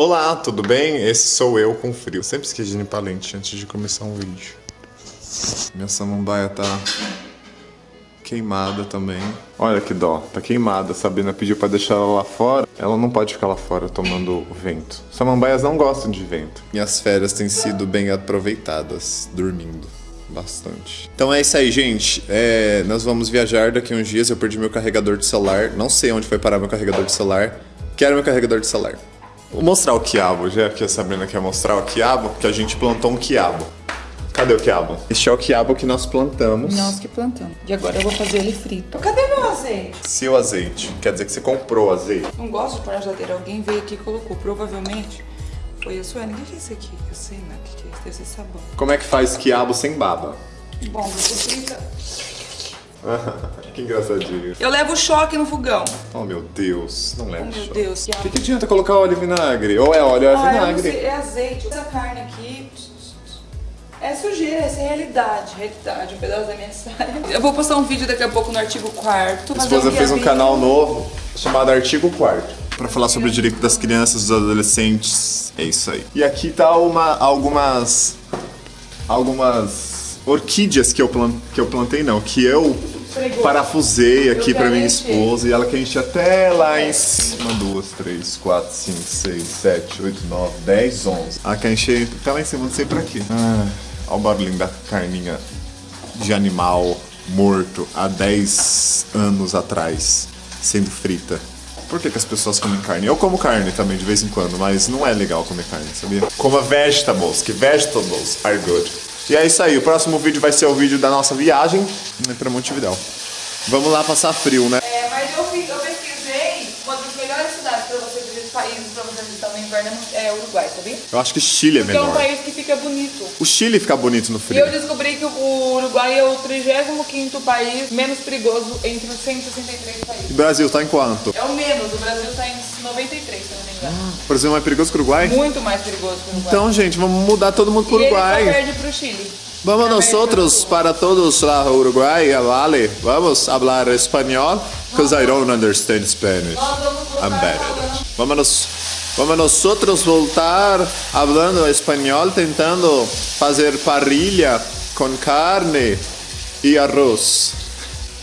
Olá, tudo bem? Esse sou eu com frio. Sempre esqueci de limpar lente antes de começar um vídeo. Minha samambaia tá queimada também. Olha que dó, tá queimada. A Sabrina pediu pra deixar ela lá fora. Ela não pode ficar lá fora tomando vento. Samambaias não gostam de vento. Minhas férias têm sido bem aproveitadas, dormindo bastante. Então é isso aí, gente. É, nós vamos viajar daqui uns dias. Eu perdi meu carregador de celular. Não sei onde foi parar meu carregador de celular. Quero meu carregador de celular. Vou mostrar o quiabo, já que a Sabrina quer mostrar o quiabo, que a gente plantou um quiabo. Cadê o quiabo? Este é o quiabo que nós plantamos. Nós que plantamos. E agora eu vou fazer ele frito. Cadê meu azeite? Seu azeite. Quer dizer que você comprou azeite. Não gosto de pôr na geladeira. Alguém veio aqui e colocou. Provavelmente foi a. O que é isso aqui? Eu sei, né? O que é isso? Deve ser sabão. Como é que faz quiabo sem baba? Bom, você frita. que engraçadinho. Eu levo choque no fogão. Oh, meu Deus. Não Oh, leva meu choque. Deus. O que, que adianta colocar óleo e vinagre? Ou é óleo ou é Ah, vinagre. É azeite. Essa carne aqui... É sujeira, essa é realidade. Realidade, um pedaço da minha saia. Eu vou postar um vídeo daqui a pouco no artigo 4 Minha esposa fez um canal novo chamado Artigo 4 para falar sobre o direito das crianças, dos adolescentes. É isso aí. E aqui tá uma, algumas algumas orquídeas que eu, plan, que eu plantei não, que eu Pregou. parafusei aqui para minha esposa e ela quer encher até lá em cima. Duas, três, quatro, cinco, seis, sete, oito, nove, dez, onze. Ela quer encher até lá em cima, não sei pra quê. Ah, olha o barulhinho da carninha de animal morto há 10 anos atrás, sendo frita. Por que, que as pessoas comem carne? Eu como carne também de vez em quando, mas não é legal comer carne, sabia? Coma vegetables, que vegetables are good. E é isso aí, o próximo vídeo vai ser o vídeo da nossa viagem para Montevidéu. Vamos lá passar frio, né? É, mas eu, fiz, eu pesquisei uma das melhores cidades para você visitar, países para você visitar no inverno é Uruguai, sabia? Eu acho que Chile é Porque é um melhor. país que fica bonito. O Chile fica bonito no E frio. eu descobri que o Uruguai é o 35º país menos perigoso entre os 163 países. O Brasil tá em quanto? É o menos, o Brasil está em 93, engano. O Brasil é mais perigoso que o Uruguai? Muito mais perigoso que o Uruguai. Então, gente, vamos mudar todo mundo pro e ele só Uruguai. perde pro Chile. Vamos nosotros Sul. para todos lá Uruguay, vale. Vamos hablar espanhol, because I don't understand Spanish. Nós I'm bad falando-. Vamos, vamos nosotros voltar hablando espanhol, tentando fazer parrilha com carne e arroz.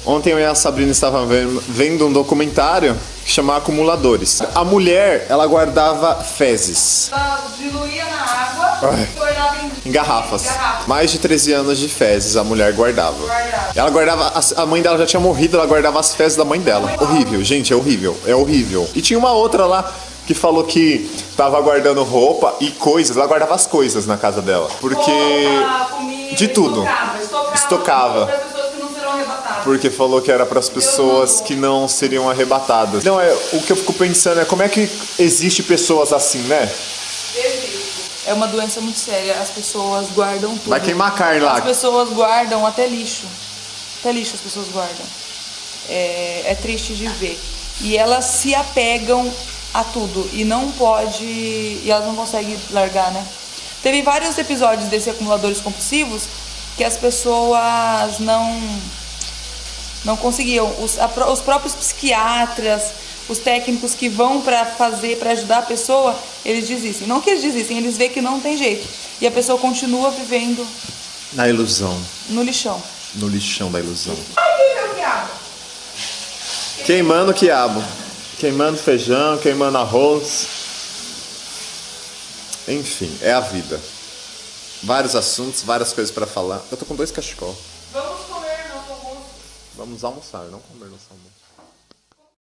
Ontem eu e a Sabrina estavam vendo um documentário que chama Acumuladores. A mulher, ela guardava fezes Ela diluía na água Ai. e tornava em, em garrafas. garrafas. Mais de 13 anos de fezes a mulher guardava. Guardava. Ela guardava, a mãe dela já tinha morrido, ela guardava as fezes da mãe dela. Horrível, gente, é horrível, é horrível. E tinha uma outra lá que falou que tava guardando roupa e coisas, ela guardava as coisas na casa dela. Porque. Roupa, comida, de tudo. Estocava, estocava. Estocava. Para pessoas que não serão arrebatadas. Porque falou que era para as pessoas que não seriam arrebatadas. Não, é, o que eu fico pensando é como é que existe pessoas assim, né? É uma doença muito séria. As pessoas guardam tudo. Vai queimar carne lá. As pessoas guardam até lixo. Até lixo as pessoas guardam. É, é triste de ver. E elas se apegam a tudo. E não pode. E elas não conseguem largar, né? Teve vários episódios desse acumuladores compulsivos que as pessoas não não conseguiam. Os, a os próprios psiquiatras, os técnicos que vão pra fazer, pra ajudar a pessoa, eles desistem. Não que eles desistem, eles veem que não tem jeito. E a pessoa continua vivendo Na ilusão. no lixão. No lixão da ilusão. Ai, meu quiabo! Queimando quiabo. Queimando feijão, queimando arroz. Enfim, é a vida. Vários assuntos, várias coisas pra falar. Eu tô com dois cachecol. Vamos almoçar, não comer no almoço.